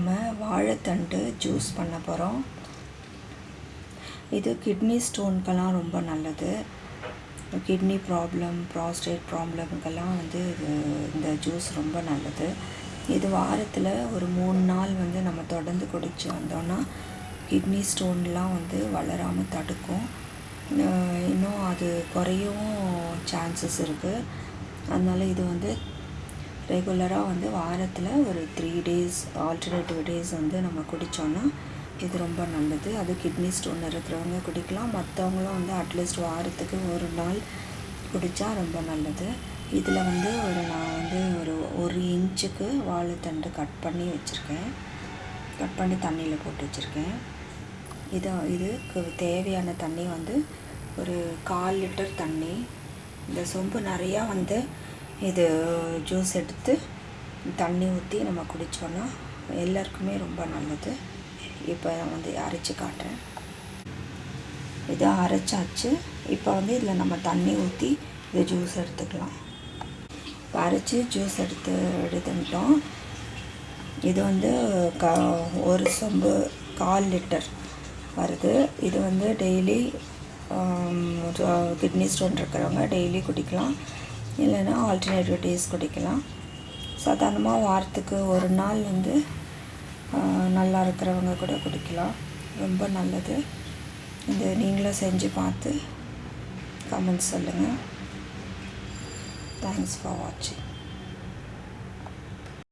நம்ம வாழைத்தண்டு ஜூஸ் பண்ண போகிறோம் இது கிட்னி ஸ்டோனுக்கெல்லாம் ரொம்ப நல்லது. கிட்னி ப்ராப்ளம் ப்ராஸ்டேட் ப்ராப்ளமுக்கெல்லாம் வந்து இது இந்த ஜூஸ் ரொம்ப நல்லது. இது வாரத்தில் ஒரு மூணு நாள் வந்து நம்ம தொடர்ந்து குடிச்சு வந்தோன்னா கிட்னி ஸ்டோன்லாம் வந்து வளராமல் தடுக்கும். இன்னும் அது குறையவும் சான்சஸ் இருக்குது அதனால் இது வந்து ரெகுலராக வந்து வாரத்தில் ஒரு த்ரீ டேஸ் ஆல்டர்னேட்டிவ் டேஸ் வந்து நம்ம குடித்தோன்னா இது ரொம்ப நல்லது. அது கிட்னி ஸ்டோன் இருக்கிறவங்க குடிக்கலாம். மற்றவங்களும் வந்து அட்லீஸ்ட் வாரத்துக்கு ஒரு நாள் குடித்தா ரொம்ப நல்லது. இதில் வந்து ஒரு நான் வந்து ஒரு ஒரு இன்ச்சுக்கு வாழைத்தண்டு கட் பண்ணி வச்சுருக்கேன். கட் பண்ணி தண்ணியில் போட்டு வச்சுருக்கேன். இதை இதுக்கு தேவையான தண்ணி வந்து ஒரு கால் லிட்டர் தண்ணி. இந்த சொம்பு நிறையா வந்து இது ஜூஸ் எடுத்து தண்ணி ஊற்றி நம்ம குடித்தோன்னா எல்லாருக்குமே ரொம்ப நல்லது. இப்போ நான் வந்து அரைச்சி காட்டுறேன். இது அரைச்சாச்சு. இப்போ வந்து இதில் நம்ம தண்ணி ஊற்றி இது ஜூஸ் எடுத்துக்கலாம். இப்போ அரைச்சி ஜூஸ் எடுத்து எடுத்துட்டோம் இது வந்து க ஒரு சொம்பு கால் லிட்டர் வருது. இது வந்து டெய்லி கிட்னி ஸ்டோன் இருக்கிறவங்க டெய்லி குடிக்கலாம். இல்லைன்னா ஆல்டர்னேட்டிவ் டேஸ் குடிக்கலாம். சாதாரணமாக வாரத்துக்கு ஒரு நாள் வந்து நல்லா இருக்கிறவங்க கூட குடிக்கலாம். ரொம்ப நல்லது. இது நீங்களும் செஞ்சு பார்த்து கமெண்ட்ஸ் சொல்லுங்கள் தேங்க்ஸ் ஃபார் வாட்சிங்